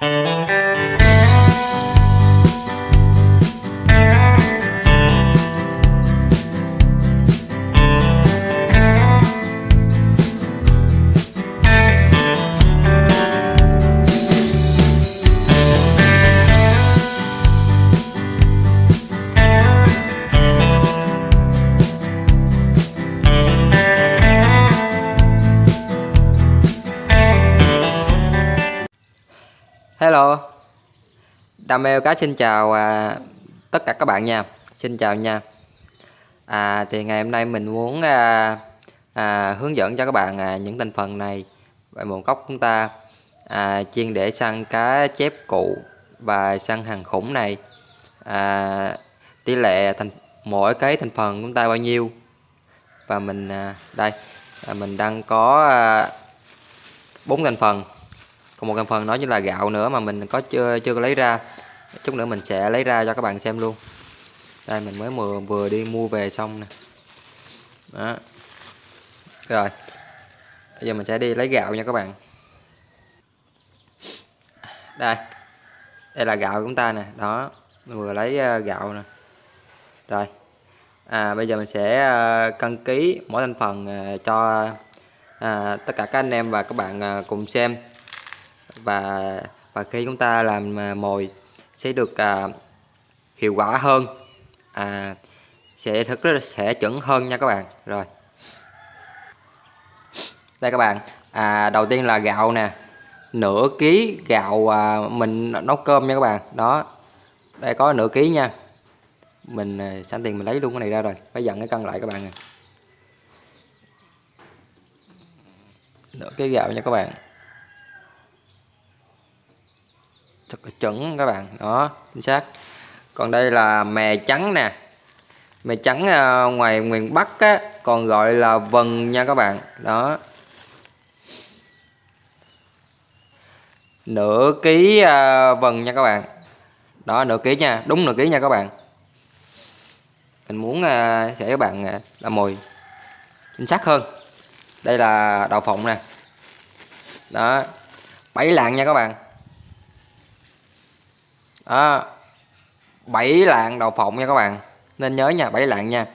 Música Hello. Đam mê cá xin chào à, tất cả các bạn nha. Xin chào nha. À, Thì ngày hôm nay mình muốn à, à, hướng dẫn cho các bạn à, những thành phần này về nguồn cốc chúng ta à, chiên để săn cá chép cụ và săn hàng khủng này. À, Tỷ lệ thành mỗi cái thành phần chúng ta bao nhiêu? Và mình à, đây à, mình đang có à, thành phần còn một thành phần đó chính là gạo nữa mà mình có chưa chưa có lấy ra. Chút nữa mình sẽ lấy ra cho các bạn xem luôn. Đây mình mới vừa vừa đi mua về xong nè. Đó. Rồi bây giờ mình sẽ đi lấy gạo nha các bạn. Đây đây là gạo của chúng ta nè. Đó mình vừa lấy ờ, gạo nè. Rồi à bây giờ mình sẽ ờ, cân ký mỗi thành phần ờ, cho à, tất cả các anh em và các bạn cùng xem và và khi chúng ta làm à, mồi sẽ được à, hiệu quả hơn. À, sẽ thực rất sẽ chuẩn hơn nha các bạn. Rồi. Đây các bạn. À, đầu tiên là gạo nè. Nửa ký gạo à, mình nấu cơm nha các bạn. Đó. Đây có nửa ký nha. Mình à, sẵn tiền mình lấy luôn cái này ra rồi. Phải dặn cái cân lại các bạn nè. Nửa ký gạo nha các bạn. Thật là chuẩn các bạn. Đó chính xác. Còn đây là mè trắng nè. Mè trắng à, ngoài miền Bắc á, còn gọi là vần nha các bạn. Đó. Nửa ký à, vần nha các bạn. Đó nửa ký nha đúng nửa ký nha các bạn. Mình muốn à, để sẽ các bạn làm mồi chính xác hơn. Đây là đậu phộng nè. Đó bảy lạng nha các bạn đó. Bảy lạng đậu phộng nha các bạn. Nên nhớ nha, bảy lạng nha.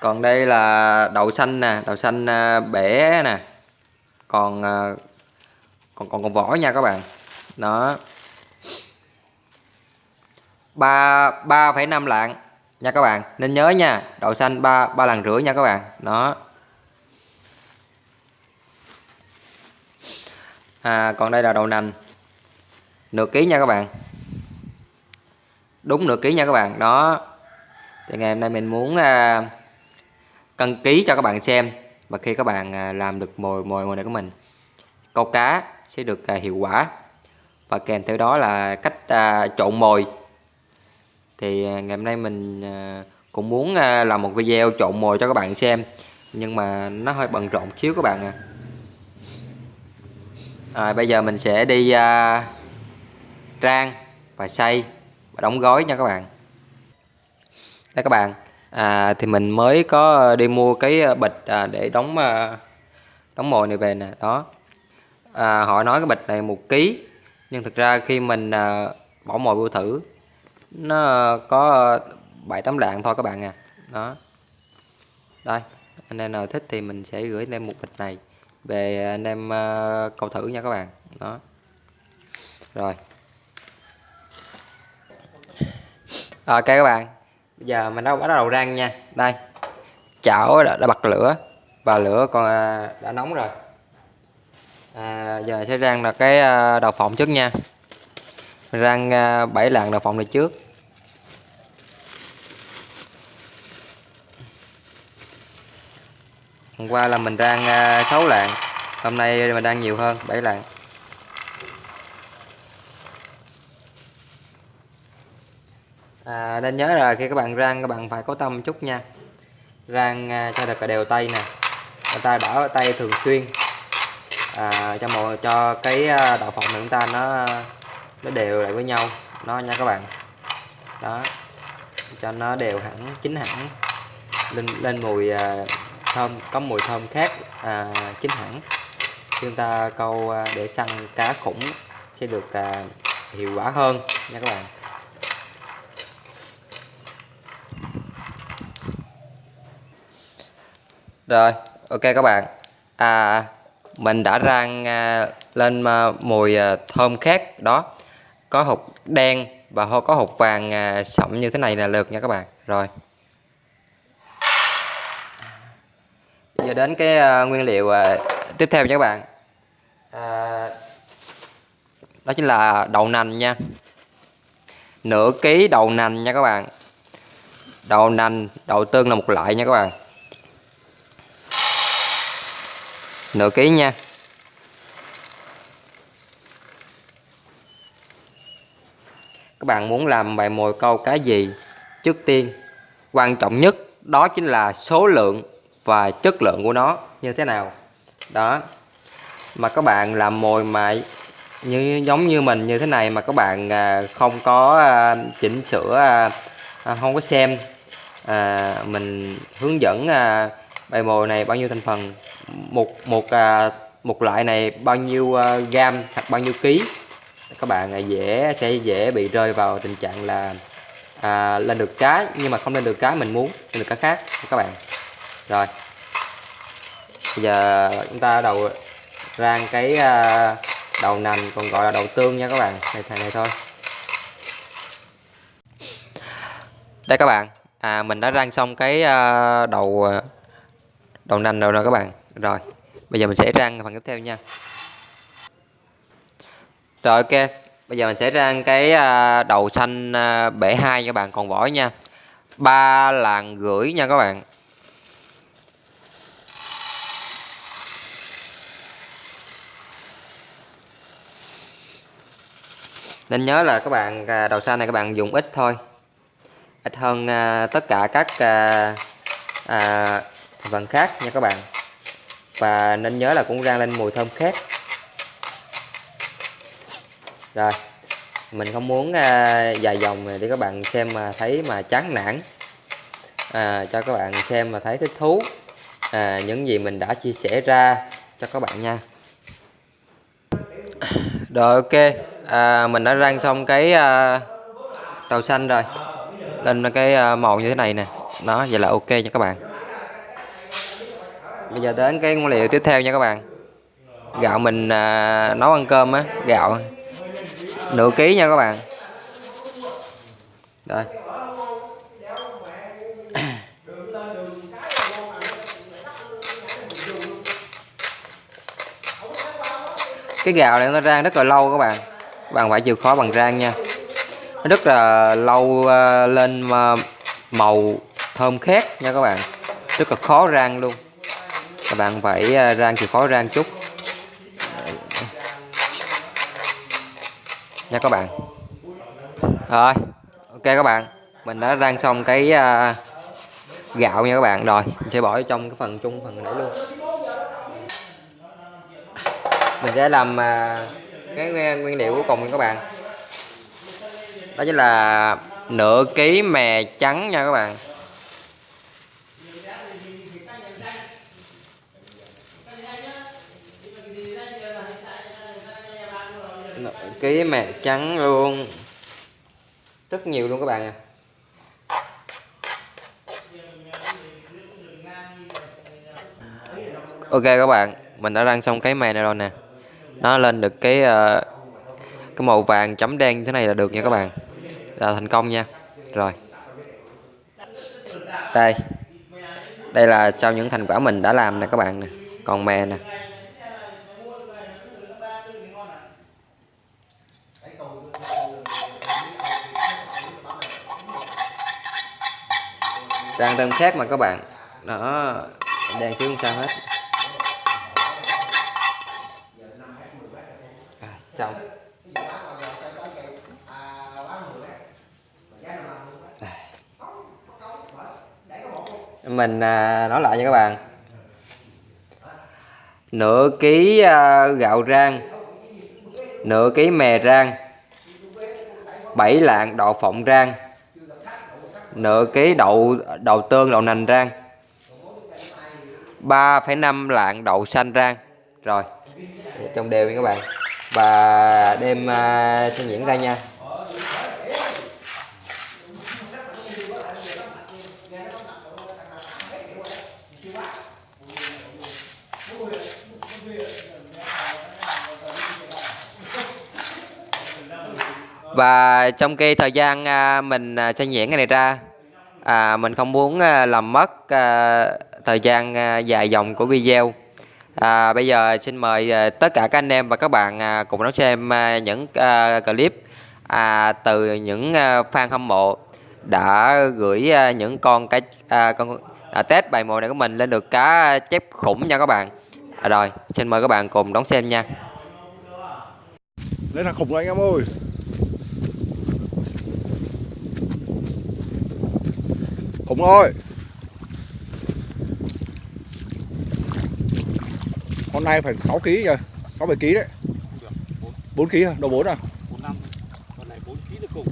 Còn đây là đậu xanh nè, đậu xanh à, bể nè. Còn à, còn còn còn vỏ nha các bạn. Đó. Ba ba phẩy năm lạng nha các bạn. Nên nhớ nha, đậu xanh ba ba lần rưỡi nha các bạn. Đó. À, còn đây là đậu nành. Nửa ký nha các bạn. Đúng nửa ký nha các bạn. Đó. Thì ngày hôm nay mình muốn à, cân ký cho các bạn xem. Và khi các bạn à, làm được mồi mồi mồi này của mình câu cá sẽ được à, hiệu quả. Và kèm theo đó là cách à, trộn mồi. Thì à, ngày hôm nay mình à, cũng muốn à, làm một video trộn mồi cho các bạn xem. Nhưng mà nó hơi bận rộn xíu các bạn à rồi bây giờ mình sẽ đi uh, rang và xay và đóng gói nha các bạn. Đây các bạn à, thì mình mới có đi mua cái à, bịch à, để đóng à, đóng mồi này về nè đó. À, họ nói cái bịch này một ký nhưng thực ra khi mình à, bỏ mồi vô thử nó có bảy tấm lạng thôi các bạn à. Đó. Đây anh em nào thích thì mình sẽ gửi thêm một bịch này về anh em ờ, câu thử nha các bạn. Đó. Rồi. Ờ, ok các bạn. Bây giờ mình đã bắt đầu rang nha. Đây. Chảo đã, đã bật lửa và lửa còn ờ, đã nóng rồi. À, giờ sẽ rang là cái đầu phộng trước nha. Rang 7 lạng đầu phộng này trước. Hôm qua là mình rang 6 à, lạng hôm nay mình đang nhiều hơn 7 lạng. À, nên nhớ là khi các bạn rang các bạn phải có tâm chút nha. Rang à, cho được đều tay nè. Người ta đỡ tay thường xuyên. À, cho một cho cái đạo đậu phộng của chúng ta nó nó đều lại với nhau. Nó nha các bạn. Đó. Cho nó đều hẳn chín hẳn. Lên lên mùi à, thơm có mùi thơm khác à, chính hẳn chúng ta câu à, để săn cá khủng sẽ được à, hiệu quả hơn nha các bạn. Rồi ok các bạn. À mình đã rang à, lên à, mùi à, thơm khác đó. Có hột đen và có hột vàng à, sậm như thế này là được nha các bạn. Rồi. Giờ đến cái à, nguyên liệu à, tiếp theo nha các bạn. À, đó chính là đậu nành nha. Nửa ký đậu nành nha các bạn. Đậu nành đậu tương là một loại nha các bạn. Nửa ký nha. Các bạn muốn làm bài mồi câu cá gì trước tiên? Quan trọng nhất đó chính là số lượng và chất lượng của nó như thế nào. Đó. Mà các bạn làm mồi mà như giống như mình như thế này mà các bạn à, không có à, chỉnh sửa à, à không có xem à, mình hướng dẫn à, bài mồi này bao nhiêu thành phần một một một loại này bao nhiêu gam hoặc bao nhiêu ký các bạn dễ sẽ dễ bị rơi vào tình trạng là à, lên được cái nhưng mà không lên được cái mình muốn lên được cái khác các bạn rồi. Bây giờ chúng ta đầu rang cái à, đầu nành, còn gọi là đầu tương nha các bạn. Này này thôi. Đây các bạn. À mình đã rang xong cái à, đầu à, đầu nành rồi rồi các bạn. Rồi, bây giờ mình sẽ rang phần tiếp theo nha. Rồi, ok. Bây giờ mình sẽ rang cái đầu xanh bể hai các bạn. Còn vỏ nha. Ba làng gửi nha các bạn. Nên nhớ là các bạn à, đầu xanh này các bạn dùng ít thôi. Ít hơn à, tất cả các à, à, phần khác nha các bạn. Và nên nhớ là cũng rang lên mùi thơm khét. Rồi mình không muốn à, dài dòng để các bạn xem mà thấy mà chán nản. À, cho các bạn xem mà thấy thích thú. À, những gì mình đã chia sẻ ra cho các bạn nha. Rồi ok à, mình đã rang xong cái à, tàu xanh rồi. Lên cái à, màu như thế này nè. Nó vậy là ok nha các bạn. Bây giờ đến cái nguyên liệu tiếp theo nha các bạn. Gạo mình à, nấu ăn cơm á gạo. Nửa ký nha các bạn. Rồi. Cái gạo này nó rang rất là lâu các bạn bạn phải chịu khó bằng rang nha. Nó rất là lâu ờ, lên ờ, màu thơm khét nha các bạn. Rất là khó rang luôn. Các bạn phải ờ, rang chịu khó rang chút. Nha các bạn. Rồi, ok các bạn. Mình đã rang xong cái gạo nha các bạn. Rồi, mình sẽ bỏ trong cái phần chung, phần nãy luôn. Mình sẽ làm cái nguyên liệu cuối cùng nha các bạn. Đó chính là nửa ký mè trắng nha các bạn. Nửa ký mè trắng luôn. Rất nhiều luôn các bạn à ok các bạn, mình đã rang xong cái mè này rồi nè nó lên được cái uh, cái màu vàng chấm đen như thế này là được nha các bạn. Là thành công nha. Rồi. Đây. Đây là sau những thành quả mình đã làm nè các bạn nè. Còn mè nè. Đang tôm khác mà các bạn. Nó đang không sao hết. Xong mình à, nói lại nha các bạn. Nửa ký à, gạo rang nửa ký mè rang bảy lạng đậu phộng rang nửa ký đậu đậu tương đậu nành rang 3,5 lạng đậu xanh rang. Rồi trong đều nha các bạn và đem uh, sẽ diễn ra nha. Và trong cái thời gian à, mình à, sẽ nhuyễn cái này ra à, mình không muốn à, làm mất à, thời gian à, dài dòng của video à, bây giờ xin mời à, tất cả các anh em và các bạn à, cùng đón xem à, những clip à, từ những fan hâm mộ đã gửi những con cái con à, test bài mồi này của mình lên được cá chép khủng nha các bạn. À, rồi xin mời các bạn cùng đón xem nha. Lên thằng khủng rồi anh em ơi. Khủng rồi Con này phải 6 kg kìa 6 7 kg đấy. 4 kg à? Đầu 4 à? bốn năm con này bốn ký được cùng.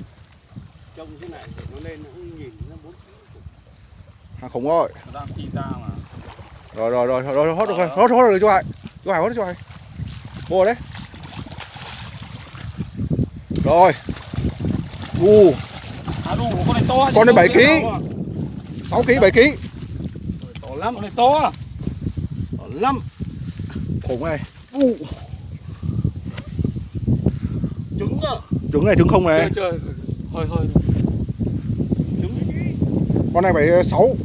Trông thế này để nó lên nó cũng nhìn nó bốn ký được cùng. Hàng khủng nó đang phi ra mà. Rồi rồi rồi rồi rồi hốt được rồi Hốt hốt được chú Hải. Chú Hải hốt chú Hải. Mua đấy. Rồi. U. À con này to Con này 7 ký. 6 kg 7 kg to lắm con này to. To lắm Khủng này. U trứng nhá Trứng này trứng không này. Chơi chơi. Hơi hơi trứng. Con này phải 6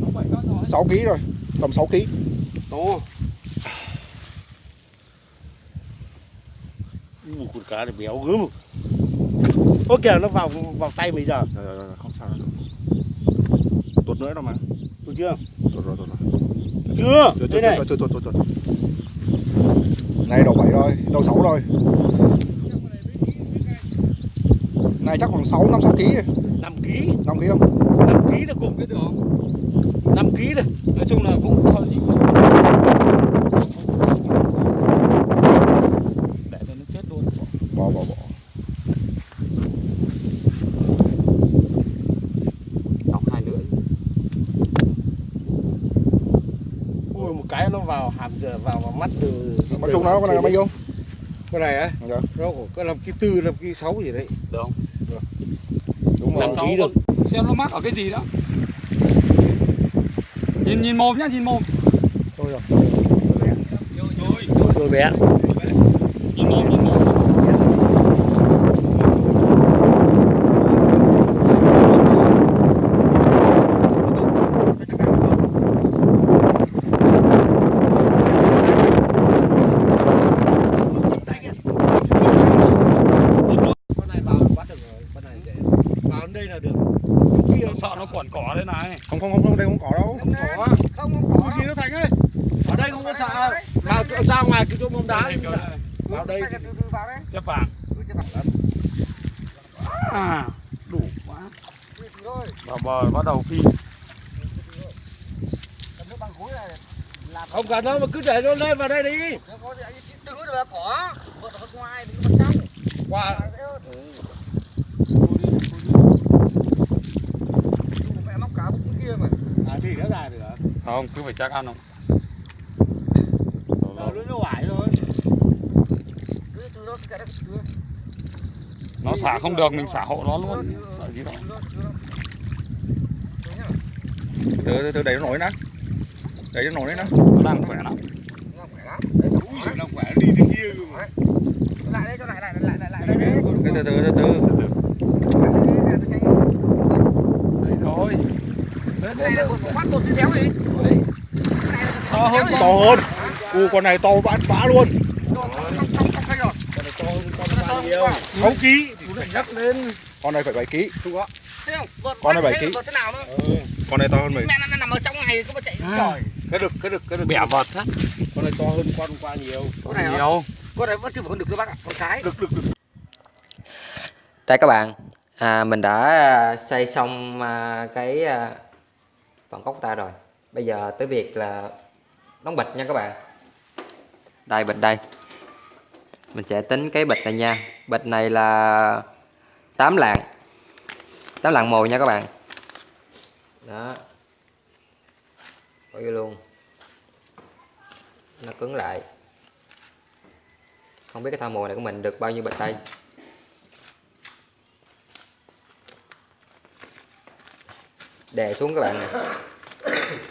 nó vậy đó rồi. 6 kg rồi. Tầm 6 kg to Ui, con cá này béo gớm. Ôi kìa nó vào vào tay bây giờ. Rồi rồi rồi không sao đâu. Tuột nữa đâu mà. Được chưa? Tuột rồi tuột rồi Chưa? Này. tuột tuột tuột tuột Này đầu 7 rồi Đầu 6 rồi. Này chắc khoảng 6 5 6 kg 5 ký. 5 kg không? 5 ký là cùng. Cái được 5 ký đây nói chung là cũng gì để cho nó chết luôn Bỏ bỏ bỏ đọc hai lưỡi ui một cái nó vào hàm giờ vào vào mắt từ Nói bao nhiêu cái này á? Dạ. Nó cũng có năm ký tư năm ký sáu gì đấy. Được không Đúng rồi Làm ký được. Xem nó mắc ở cái gì đó. Nhìn nhìn mồm nhá nhìn mồm. Thôi rồi. Rồi rồi bé nhìn mồm nhìn mồm con này vào bắt được rồi con này dễ vào đến đây là được kia sợ nó quẩn cỏ đây này Không không không không đây không có đâu không có không có gì nó thành ơi ở đây không có sợ vào chỗ- ra ngoài cái chỗ bóng đá Đây, đây, đây. vào đây chép vàng à đủ quá vào bờ bắt đầu phi không cần đâu mà cứ để nó lên vào đây đi. Qua à thì nó dài được không cứ phải chắc ăn không? Nó nó hoài nó xả không được mình xả hộ nó luôn. Sợ gì đâu Từ từ từ đẩy nó nổi nè. Đẩy nó nổi nè. Nó đang khỏe lắm. Ui, nó khỏe. Đi thế kia cơ mà. Từ từ từ từ từ. Đấy rồi Đấy, đấy, đấy. to hơn To hơn. U con này to vã vã luôn. Con này to hơn con bao nhiêu 6 kg lại Con. này phải 7 kg Con này bảy ký. Con này to hơn mình. Mẹ nó nằm ở trong này cứ mà chạy À. trời. cái đực cái đực cái đực bẻ vật á. Con này to hơn con hôm qua nhiều. Con này nhiều. Con này vẫn chưa phải con đực đâu bác ạ, con cái. đực đực đực đây các bạn. À, mình đã à, xây xong à, cái à, phần cốc ta rồi. Bây giờ tới việc là đóng bịch nha các bạn. Đây bịch đây. Mình sẽ tính cái bịch này nha. Bịch này là 8 lạng. 8 lạng mồi nha các bạn đó. Bỏ vô luôn. Nó cứng lại. Không biết cái thao mồi này của mình được bao nhiêu bịch tay. Đè xuống các bạn này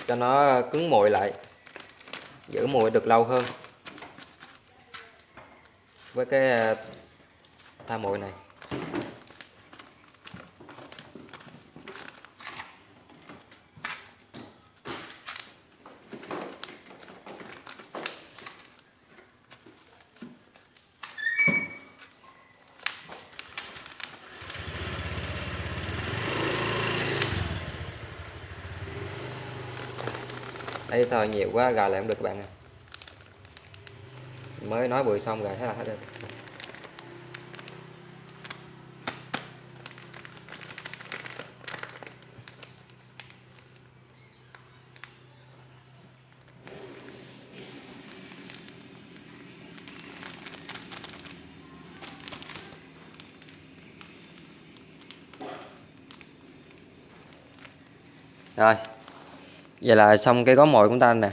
cho nó cứng mồi lại. Giữ mồi được lâu hơn. Với cái à, thao mồi này. Đây thời nhiều quá gà lại không được các bạn à mới nói bụi xong rồi thế là hết được rồi vậy là xong cái gói mồi của chúng ta nè.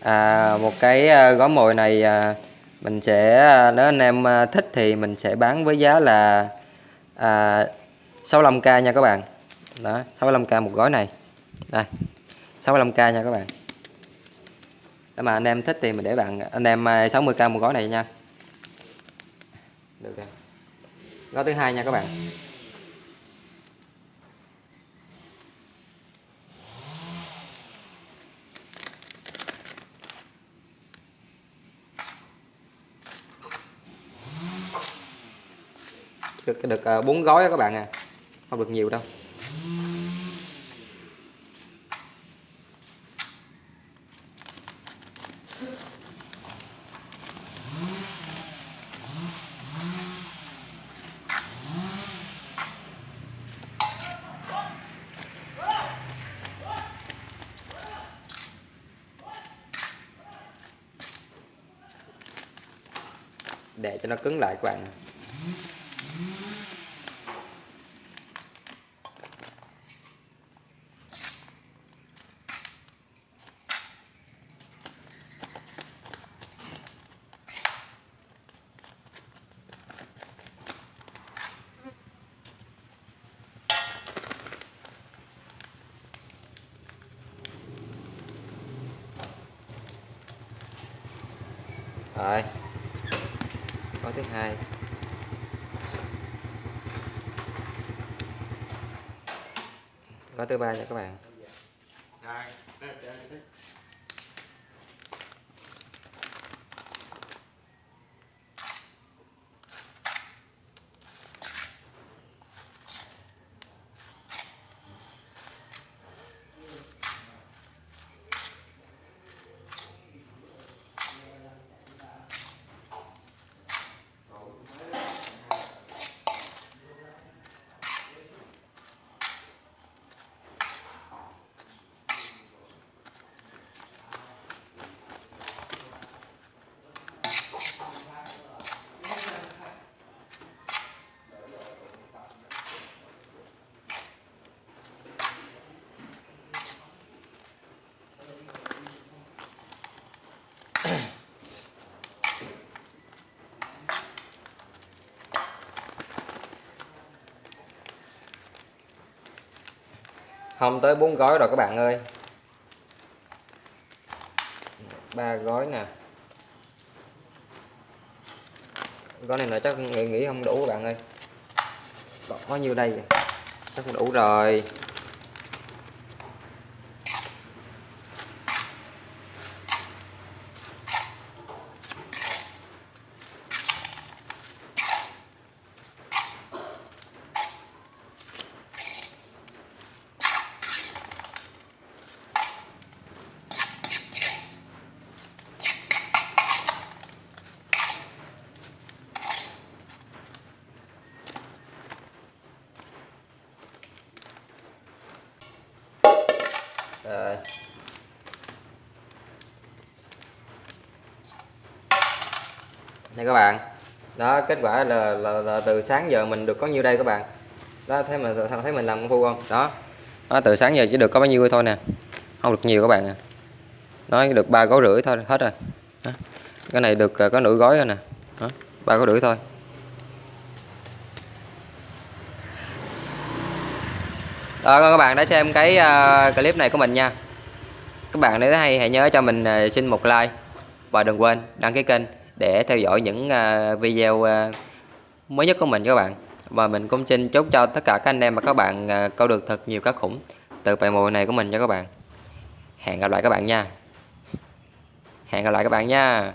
À, một cái à, gói mồi này à, mình sẽ à, nếu anh em thích thì mình sẽ bán với giá là à, 65k nha các bạn. Đó 65k một gói này. Đây 65k nha các bạn. Nếu mà anh em thích thì mình để bạn anh em 60k một gói này nha. Được rồi. Gói thứ hai nha các bạn. Được được à, bốn gói đó các bạn à. Không được nhiều đâu. Để cho nó cứng lại các bạn rồi gói thứ hai gói thứ ba nha các bạn. Không tới bốn gói rồi các bạn ơi. Ba gói nè. Gói này là chắc nghĩ, nghĩ không đủ các bạn ơi. Có nhiêu đây. Chắc không đủ Rồi. Đây các bạn. Đó, kết quả là, là, là từ sáng giờ mình được có nhiêu đây các bạn. Đó, thấy mà thấy mình làm công phu không? Đó. Đó, từ sáng giờ chỉ được có bao nhiêu thôi nè. Không được nhiều các bạn à. nè nó được ba gói rưỡi thôi hết rồi đó. cái này được à, có nửa gói rồi nè ba gói rưỡi thôi Đó, các bạn đã xem cái uh, clip này của mình nha các bạn nếu thấy hay hãy nhớ cho mình uh, xin một like và đừng quên đăng ký kênh để theo dõi những à, video à, mới nhất của mình các bạn. Và mình cũng xin chúc cho tất cả các anh em và các bạn à, câu được thật nhiều cá khủng từ bài mồi này của mình cho các bạn. Hẹn gặp lại các bạn nha. Hẹn gặp lại các bạn nha.